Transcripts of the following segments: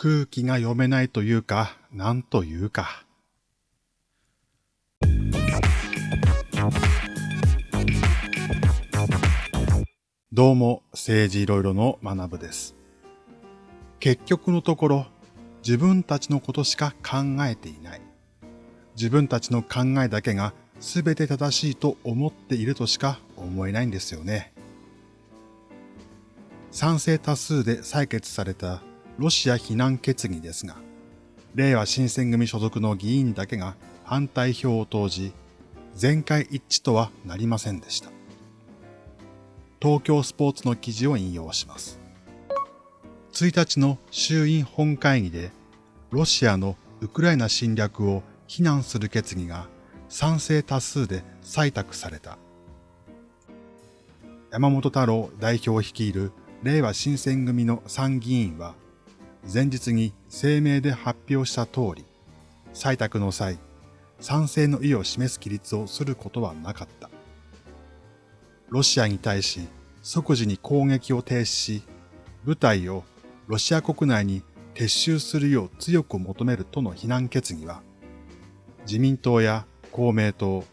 空気が読めないというか、なんというか。どうも、政治いろいろの学部です。結局のところ、自分たちのことしか考えていない。自分たちの考えだけが全て正しいと思っているとしか思えないんですよね。賛成多数で採決されたロシア非難決議ですが、令和新選組所属の議員だけが反対票を投じ、全会一致とはなりませんでした。東京スポーツの記事を引用します。1日の衆院本会議で、ロシアのウクライナ侵略を非難する決議が賛成多数で採択された。山本太郎代表を率いる令和新選組の参議院は、前日に声明で発表した通り、採択の際、賛成の意を示す規律をすることはなかった。ロシアに対し即時に攻撃を停止し、部隊をロシア国内に撤収するよう強く求めるとの非難決議は、自民党や公明党、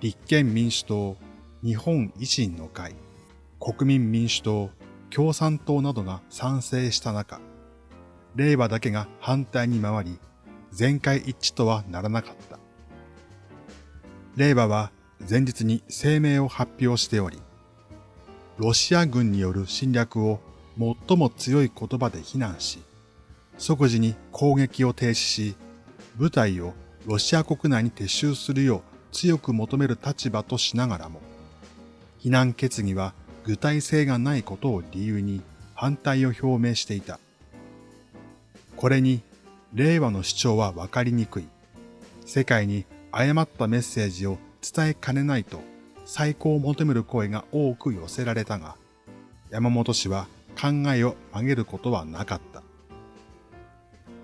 立憲民主党、日本維新の会、国民民主党、共産党などが賛成した中、令和だけが反対に回り、全会一致とはならなかった。令和は前日に声明を発表しており、ロシア軍による侵略を最も強い言葉で非難し、即時に攻撃を停止し、部隊をロシア国内に撤収するよう強く求める立場としながらも、非難決議は具体性がないことを理由に反対を表明していた。これに、令和の主張はわかりにくい。世界に誤ったメッセージを伝えかねないと再考を求める声が多く寄せられたが、山本氏は考えを曲げることはなかった。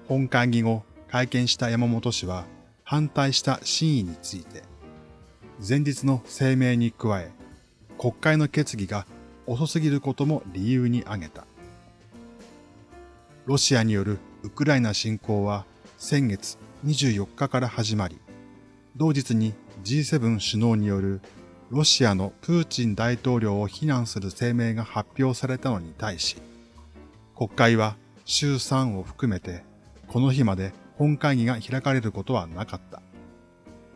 本会議後、会見した山本氏は反対した真意について、前日の声明に加え、国会の決議が遅すぎることも理由に挙げた。ロシアによるウクライナ侵攻は先月24日から始まり、同日に G7 首脳によるロシアのプーチン大統領を非難する声明が発表されたのに対し、国会は週3を含めてこの日まで本会議が開かれることはなかった。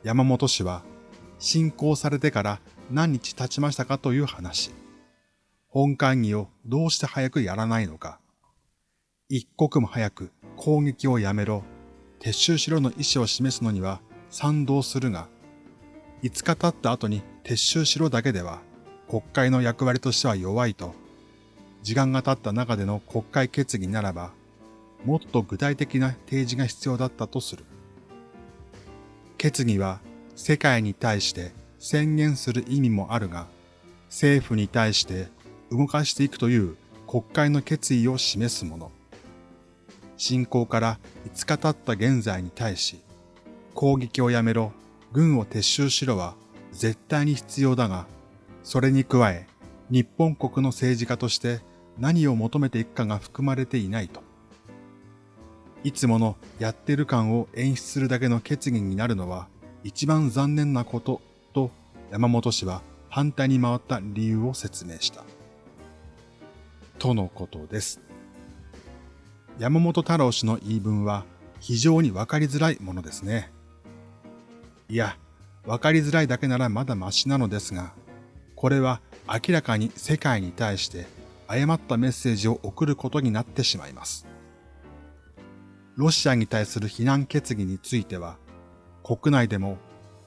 山本氏は侵攻されてから何日経ちましたかという話。本会議をどうして早くやらないのか。一刻も早く攻撃をやめろ、撤収しろの意思を示すのには賛同するが、5日経った後に撤収しろだけでは国会の役割としては弱いと、時間が経った中での国会決議ならば、もっと具体的な提示が必要だったとする。決議は世界に対して宣言する意味もあるが、政府に対して動かしていくという国会の決意を示すもの。侵攻から5日経った現在に対し、攻撃をやめろ、軍を撤収しろは絶対に必要だが、それに加え、日本国の政治家として何を求めていくかが含まれていないと。いつものやってる感を演出するだけの決議になるのは一番残念なことと山本氏は反対に回った理由を説明した。とのことです。山本太郎氏の言い分は非常にわかりづらいものですね。いや、わかりづらいだけならまだマシなのですが、これは明らかに世界に対して誤ったメッセージを送ることになってしまいます。ロシアに対する非難決議については、国内でも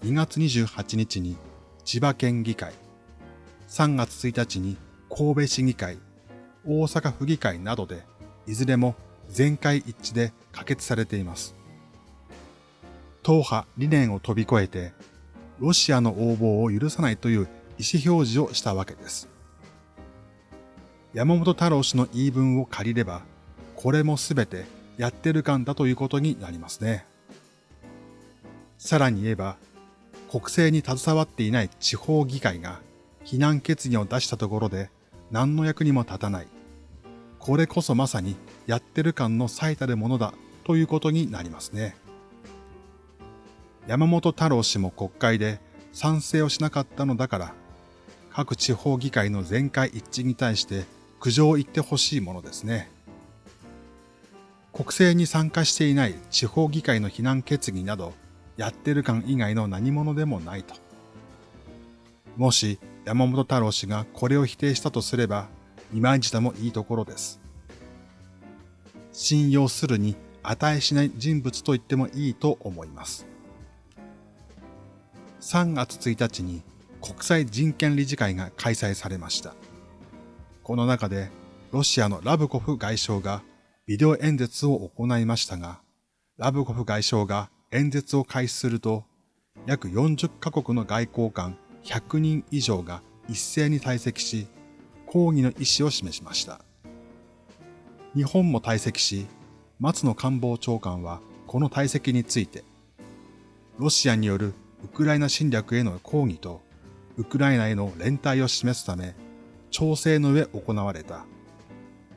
2月28日に千葉県議会、3月1日に神戸市議会、大阪府議会などで、いずれも全会一致で可決されています。党派理念を飛び越えて、ロシアの応募を許さないという意思表示をしたわけです。山本太郎氏の言い分を借りれば、これもすべてやってる感だということになりますね。さらに言えば、国政に携わっていない地方議会が非難決議を出したところで何の役にも立たない。これこそまさにやってる感の最たるものだということになりますね。山本太郎氏も国会で賛成をしなかったのだから、各地方議会の全会一致に対して苦情を言ってほしいものですね。国政に参加していない地方議会の非難決議など、やってる感以外の何者でもないと。もし山本太郎氏がこれを否定したとすれば、今自他もいいところです。信用するに値しない人物と言ってもいいと思います。3月1日に国際人権理事会が開催されました。この中でロシアのラブコフ外相がビデオ演説を行いましたが、ラブコフ外相が演説を開始すると、約40カ国の外交官100人以上が一斉に退席し、抗議の意思を示しました。日本も退席し、松野官房長官はこの退席について、ロシアによるウクライナ侵略への抗議と、ウクライナへの連帯を示すため、調整の上行われた。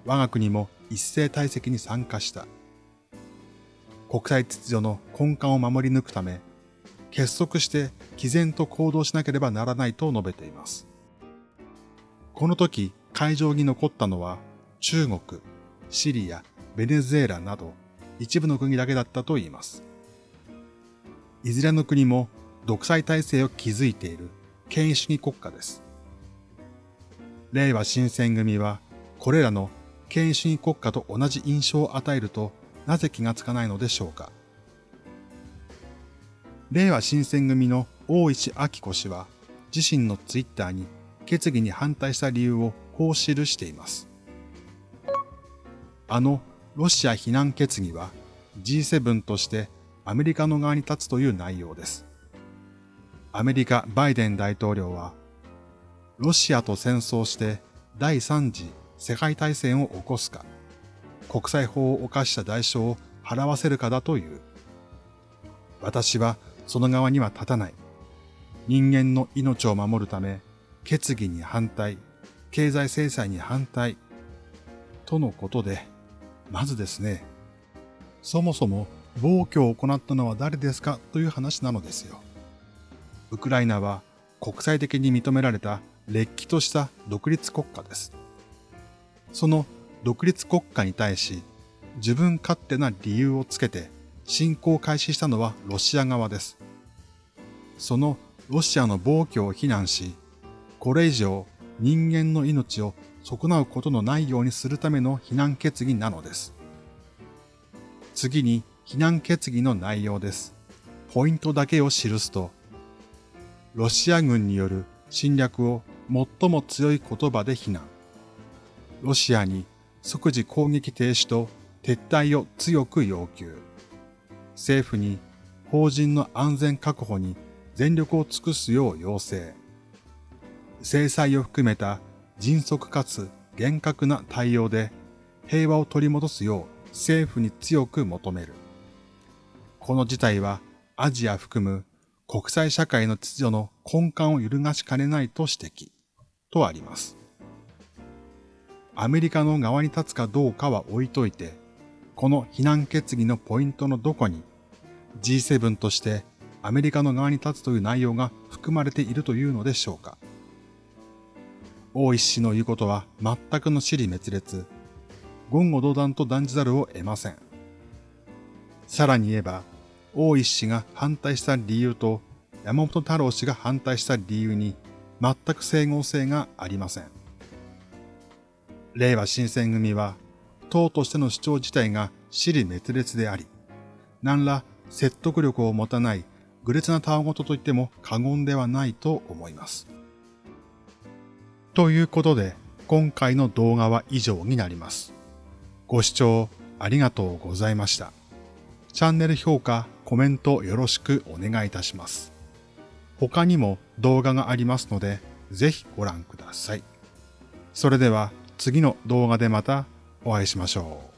我が国も一斉退席に参加した。国際秩序の根幹を守り抜くため、結束して毅然と行動しなければならないと述べています。この時、会場に残ったのは中国、シリア、ベネズエラなど一部の国だけだったといいます。いずれの国も独裁体制を築いている権威主義国家です。令和新選組はこれらの権威主義国家と同じ印象を与えるとなぜ気がつかないのでしょうか。令和新選組の大石明子氏は自身のツイッターに決議に反対した理由をこう記しています。あのロシア非難決議は G7 としてアメリカの側に立つという内容です。アメリカバイデン大統領は、ロシアと戦争して第三次世界大戦を起こすか、国際法を犯した代償を払わせるかだという。私はその側には立たない。人間の命を守るため、決議に反対、経済制裁に反対、とのことで、まずですね、そもそも暴挙を行ったのは誰ですかという話なのですよ。ウクライナは国際的に認められた劣気とした独立国家です。その独立国家に対し自分勝手な理由をつけて侵攻を開始したのはロシア側です。そのロシアの暴挙を非難し、これ以上人間の命を損なうことのないようにするための非難決議なのです。次に非難決議の内容です。ポイントだけを記すと、ロシア軍による侵略を最も強い言葉で非難。ロシアに即時攻撃停止と撤退を強く要求。政府に法人の安全確保に全力を尽くすよう要請。制裁を含めた迅速かつ厳格な対応で平和を取り戻すよう政府に強く求める。この事態はアジア含む国際社会の秩序の根幹を揺るがしかねないと指摘とあります。アメリカの側に立つかどうかは置いといて、この非難決議のポイントのどこに G7 としてアメリカの側に立つという内容が含まれているというのでしょうか。大石氏の言うことは全くの死に滅裂、言語道断と断じざるを得ません。さらに言えば、大石氏が反対した理由と山本太郎氏が反対した理由に全く整合性がありません。令和新選組は、党としての主張自体が死に滅裂であり、何ら説得力を持たない愚劣なたわごとと言っても過言ではないと思います。ということで、今回の動画は以上になります。ご視聴ありがとうございました。チャンネル評価、コメントよろしくお願いいたします。他にも動画がありますので、ぜひご覧ください。それでは次の動画でまたお会いしましょう。